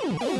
Ooh.